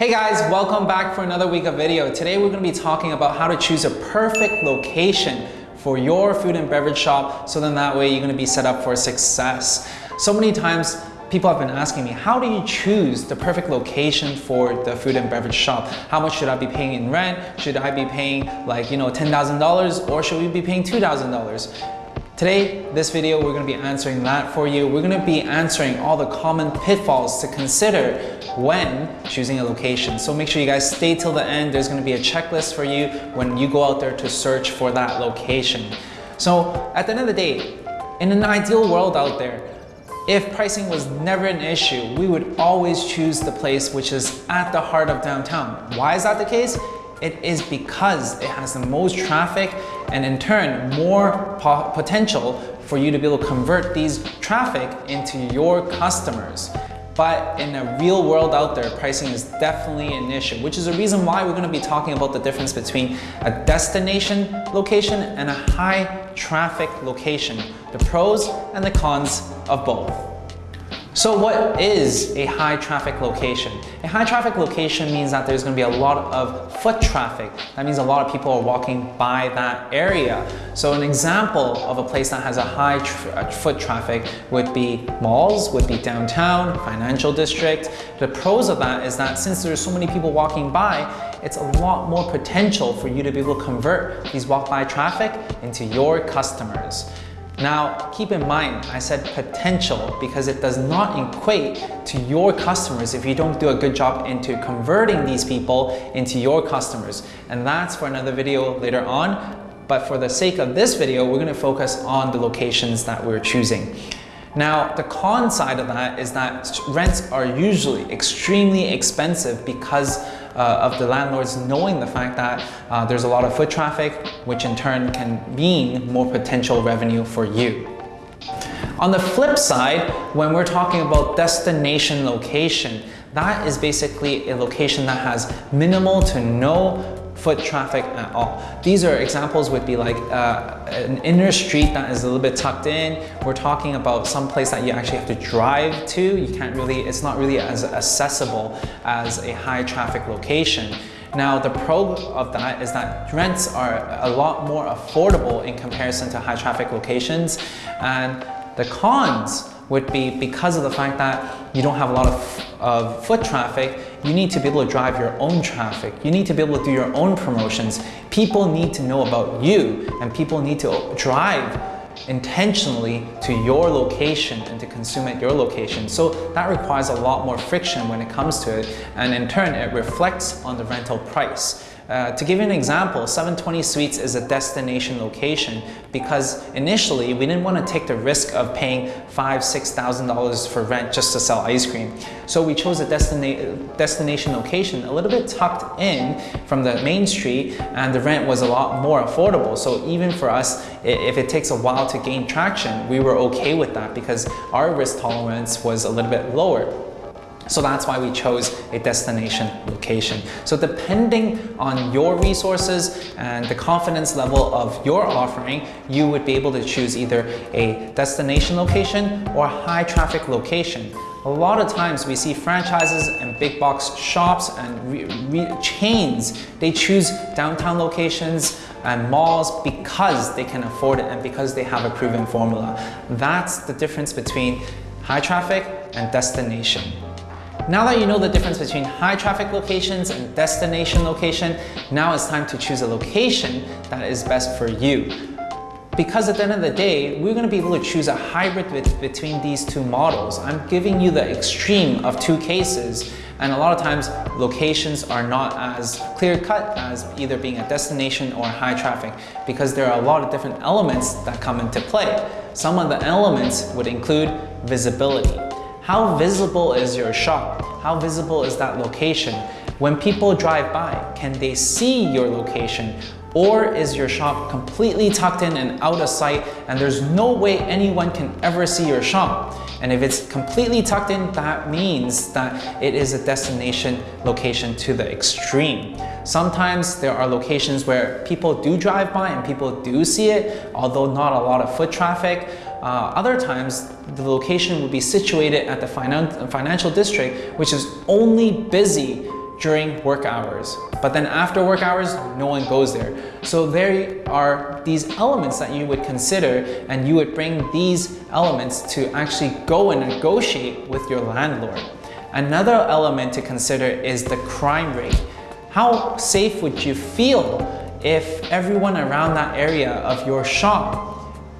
Hey guys, welcome back for another week of video. Today we're going to be talking about how to choose a perfect location for your food and beverage shop so then that way you're to be set up for success. So many times people have been asking me, how do you choose the perfect location for the food and beverage shop? How much should I be paying in rent? Should I be paying like, you know, $10,000 or should we be paying $2,000? Today, this video, we're gonna be answering that for you. We're gonna be answering all the common pitfalls to consider when choosing a location. So make sure you guys stay till the end. There's gonna be a checklist for you when you go out there to search for that location. So at the end of the day, in an ideal world out there, if pricing was never an issue, we would always choose the place which is at the heart of downtown. Why is that the case? It is because it has the most traffic and in turn more po potential for you to be able to convert these traffic into your customers. But in a real world out there, pricing is definitely an issue, which is a reason why we're gonna be talking about the difference between a destination location and a high traffic location, the pros and the cons of both. So what is a high traffic location? A high traffic location means that there's going to be a lot of foot traffic. That means a lot of people are walking by that area. So an example of a place that has a high tra uh, foot traffic would be malls, would be downtown, financial district. The pros of that is that since there's so many people walking by, it's a lot more potential for you to be able to convert these walk by traffic into your customers. Now, keep in mind, I said potential because it does not equate to your customers if you don't do a good job into converting these people into your customers. And that's for another video later on. But for the sake of this video, we're gonna focus on the locations that we're choosing. Now, the con side of that is that rents are usually extremely expensive because uh, of the landlords knowing the fact that uh, there's a lot of foot traffic, which in turn can mean more potential revenue for you. On the flip side, when we're talking about destination location, that is basically a location that has minimal to no foot traffic at all. These are examples would be like uh, an inner street that is a little bit tucked in. We're talking about some place that you actually have to drive to. You can't really, it's not really as accessible as a high traffic location. Now the pro of that is that rents are a lot more affordable in comparison to high traffic locations and the cons would be because of the fact that you don't have a lot of, of foot traffic, you need to be able to drive your own traffic. You need to be able to do your own promotions. People need to know about you and people need to drive intentionally to your location and to consume at your location. So that requires a lot more friction when it comes to it and in turn it reflects on the rental price. Uh, to give you an example, 720 Sweets is a destination location because initially we didn't want to take the risk of paying five, six thousand dollars for rent just to sell ice cream. So we chose a destina destination location a little bit tucked in from the main street and the rent was a lot more affordable. So even for us, if it takes a while to gain traction, we were okay with that because our risk tolerance was a little bit lower. So that's why we chose a destination location. So depending on your resources and the confidence level of your offering, you would be able to choose either a destination location or a high traffic location. A lot of times we see franchises and big box shops and chains, they choose downtown locations and malls because they can afford it and because they have a proven formula. That's the difference between high traffic and destination. Now that you know the difference between high traffic locations and destination location, now it's time to choose a location that is best for you. Because at the end of the day, we're gonna be able to choose a hybrid between these two models. I'm giving you the extreme of two cases and a lot of times locations are not as clear cut as either being a destination or high traffic because there are a lot of different elements that come into play. Some of the elements would include visibility. How visible is your shop? How visible is that location? When people drive by, can they see your location? Or is your shop completely tucked in and out of sight and there's no way anyone can ever see your shop? And if it's completely tucked in, that means that it is a destination location to the extreme. Sometimes there are locations where people do drive by and people do see it, although not a lot of foot traffic. Uh, other times, the location would be situated at the finan financial district, which is only busy during work hours. But then after work hours, no one goes there. So there are these elements that you would consider and you would bring these elements to actually go and negotiate with your landlord. Another element to consider is the crime rate. How safe would you feel if everyone around that area of your shop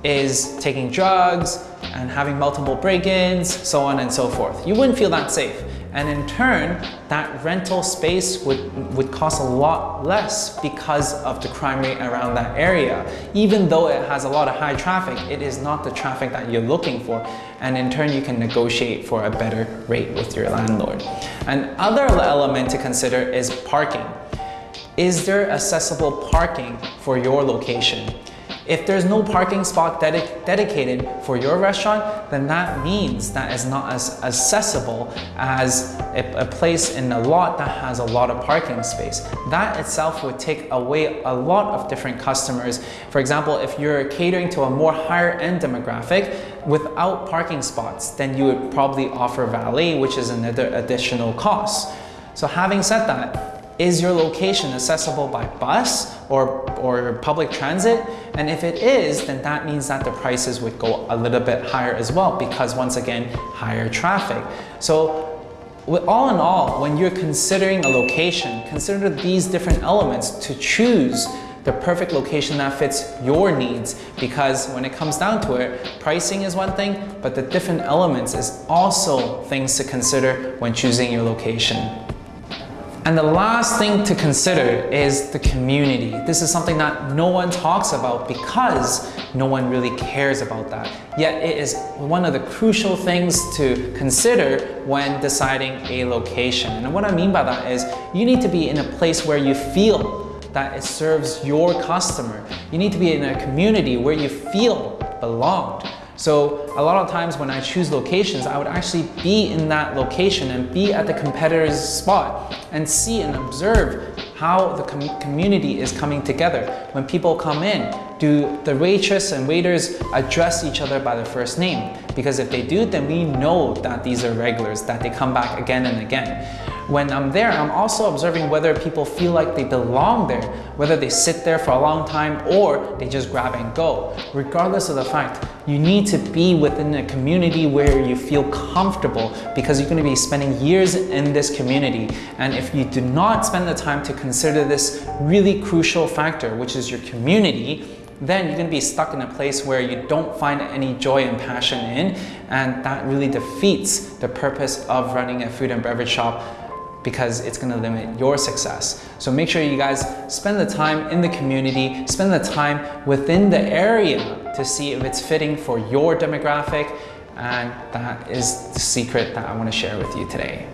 is taking drugs and having multiple break-ins, so on and so forth? You wouldn't feel that safe. And in turn, that rental space would, would cost a lot less because of the crime rate around that area. Even though it has a lot of high traffic, it is not the traffic that you're looking for. And in turn, you can negotiate for a better rate with your landlord. Another element to consider is parking. Is there accessible parking for your location? If there's no parking spot dedic dedicated for your restaurant, then that means that it's not as accessible as a, a, place in a lot that has a lot of parking space. That itself would take away a lot of different customers. For example, if you're catering to a more higher end demographic, without parking spots, then you would probably offer valet, which is another additional cost. So having said that, is your location accessible by bus or, or public transit? And if it is, then that means that the prices would go a little bit higher as well because once again, higher traffic. So all in all, when you're considering a location, consider these different elements to choose the perfect location that fits your needs because when it comes down to it, pricing is one thing, but the different elements is also things to consider when choosing your location. And the last thing to consider is the community. This is something that no one talks about because no one really cares about that. Yet it is one of the crucial things to consider when deciding a location. And what I mean by that is you need to be in a place where you feel that it serves your customer. You need to be in a community where you feel belonged. So a lot of times when I choose locations, I would actually be in that location and be at the competitor's spot and see and observe how the com community is coming together. When people come in, do the waitress and waiters address each other by their first name? Because if they do, then we know that these are regulars, that they come back again and again. When I'm there, I'm also observing whether people feel like they belong there, whether they sit there for a long time or they just grab and go. Regardless of the fact, you need to be within a community where you feel comfortable because you're going to be spending years in this community. And if you do not spend the time to consider this really crucial factor, which is your community, then you're going to be stuck in a place where you don't find any joy and passion in and that really defeats the purpose of running a food and beverage shop because it's going to limit your success. So make sure you guys spend the time in the community, spend the time within the area to see if it's fitting for your demographic and that is the secret that I want to share with you today.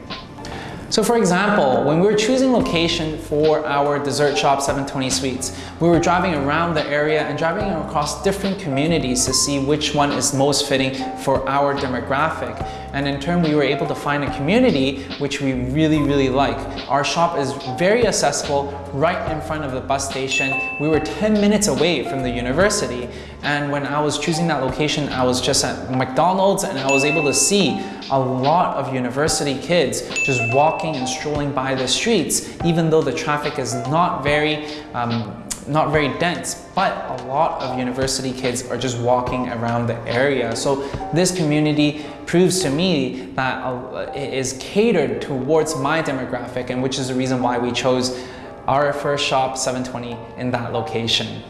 So for example, when we were choosing location for our dessert shop 720 Sweets, we were driving around the area and driving across different communities to see which one is most fitting for our demographic. And in turn, we were able to find a community which we really, really like. Our shop is very accessible right in front of the bus station. We were 10 minutes away from the university. And when I was choosing that location, I was just at McDonald's and I was able to see a lot of university kids just walking and strolling by the streets, even though the traffic is not very um, not very dense, but a lot of university kids are just walking around the area. So this community proves to me that uh, it is catered towards my demographic and which is the reason why we chose our first shop 720 in that location.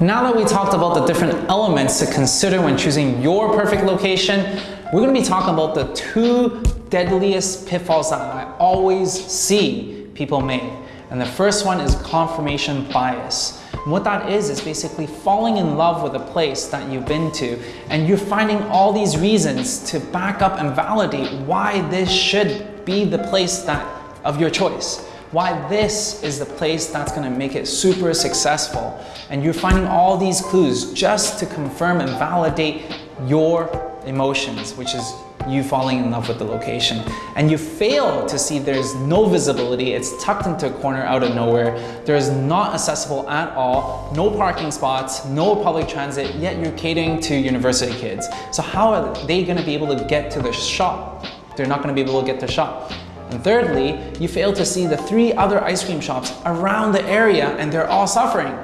Now that we talked about the different elements to consider when choosing your perfect location, we're gonna be talking about the two deadliest pitfalls that I always see people make. And the first one is confirmation bias. And what that is, is basically falling in love with a place that you've been to and you're finding all these reasons to back up and validate why this should be the place that of your choice. Why this is the place that's gonna make it super successful. And you're finding all these clues just to confirm and validate your emotions, which is you falling in love with the location. And you fail to see there's no visibility, it's tucked into a corner out of nowhere, there is not accessible at all, no parking spots, no public transit, yet you're catering to university kids. So how are they gonna be able to get to the shop? They're not gonna be able to get to the shop. And thirdly, you fail to see the three other ice cream shops around the area and they're all suffering.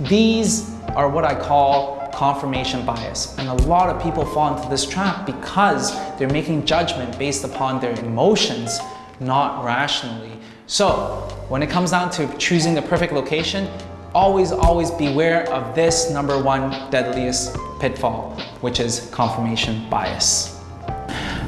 These are what I call confirmation bias. And a lot of people fall into this trap because they're making judgment based upon their emotions, not rationally. So when it comes down to choosing the perfect location, always, always beware of this number one deadliest pitfall, which is confirmation bias.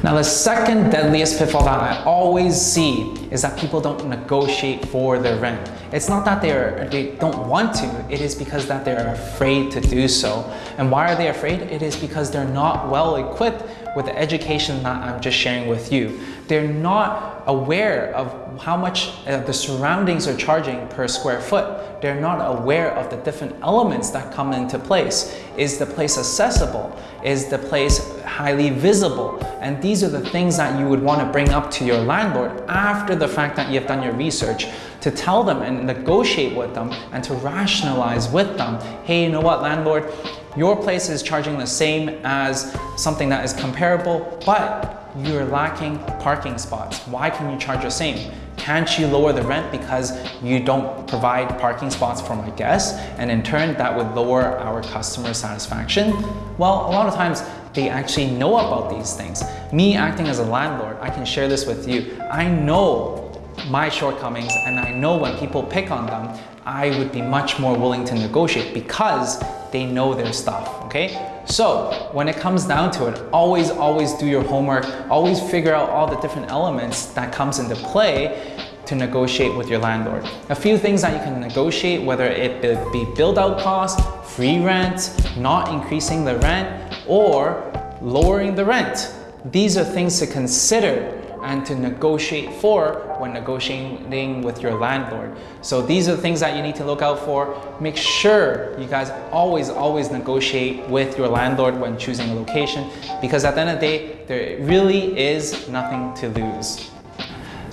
Now the second deadliest pitfall that I always see is that people don't negotiate for their rent. It's not that they're, they don't want to, it is because that they're afraid to do so. And why are they afraid? It is because they're not well equipped with the education that I'm just sharing with you. They're not aware of how much uh, the surroundings are charging per square foot. They're not aware of the different elements that come into place. Is the place accessible? Is the place highly visible? And these are the things that you would want to bring up to your landlord after the fact that you've done your research to tell them and negotiate with them and to rationalize with them, hey, you know what, landlord, your place is charging the same as something that is comparable, but you're lacking parking spots. Why can you charge the same? Can't you lower the rent because you don't provide parking spots for my guests? And in turn, that would lower our customer satisfaction? Well, a lot of times they actually know about these things. Me acting as a landlord, I can share this with you. I know my shortcomings and I know when people pick on them, I would be much more willing to negotiate because they know their stuff, okay? So when it comes down to it, always, always do your homework, always figure out all the different elements that comes into play to negotiate with your landlord. A few things that you can negotiate, whether it be build out costs, free rent, not increasing the rent, or lowering the rent. These are things to consider and to negotiate for when negotiating with your landlord. So these are the things that you need to look out for. Make sure you guys always, always negotiate with your landlord when choosing a location because at the end of the day, there really is nothing to lose.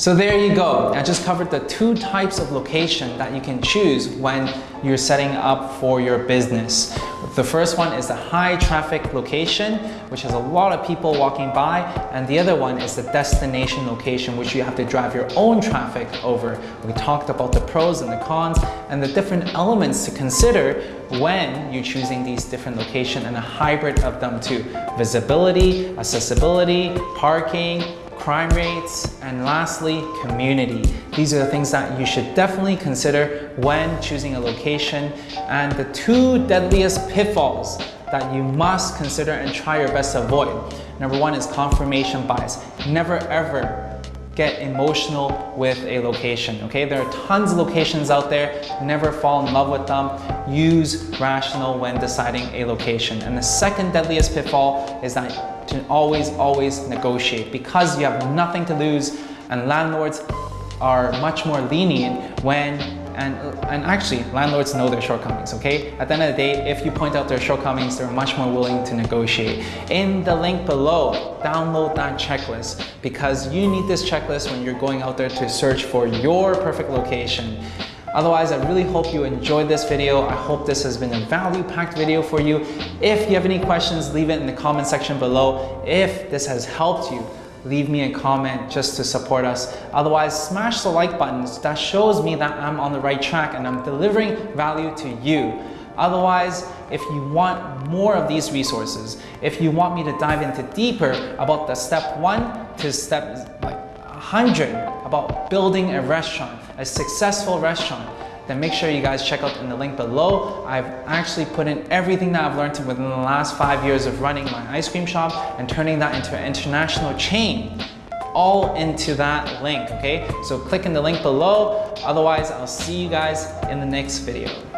So there you go. I just covered the two types of location that you can choose when you're setting up for your business. The first one is the high traffic location, which has a lot of people walking by. And the other one is the destination location, which you have to drive your own traffic over. We talked about the pros and the cons and the different elements to consider when you're choosing these different locations and a hybrid of them too. Visibility, accessibility, parking, crime rates, and lastly, community. These are the things that you should definitely consider when choosing a location. And the two deadliest pitfalls that you must consider and try your best to avoid. Number one is confirmation bias. Never ever get emotional with a location, okay? There are tons of locations out there, never fall in love with them. Use rational when deciding a location. And the second deadliest pitfall is that to always, always negotiate. Because you have nothing to lose and landlords are much more lenient when and, and actually landlords know their shortcomings okay? At the end of the day if you point out their shortcomings they're much more willing to negotiate. In the link below download that checklist. Because you need this checklist when you're going out there to search for your perfect location Otherwise, I really hope you enjoyed this video. I hope this has been a value-packed video for you. If you have any questions, leave it in the comment section below. If this has helped you, leave me a comment just to support us. Otherwise, smash the like buttons. That shows me that I'm on the right track and I'm delivering value to you. Otherwise, if you want more of these resources, if you want me to dive into deeper about the step one to step like 100 about building a restaurant, a successful restaurant, then make sure you guys check out in the link below. I've actually put in everything that I've learned within the last five years of running my ice cream shop and turning that into an international chain all into that link, okay? So click in the link below. Otherwise, I'll see you guys in the next video.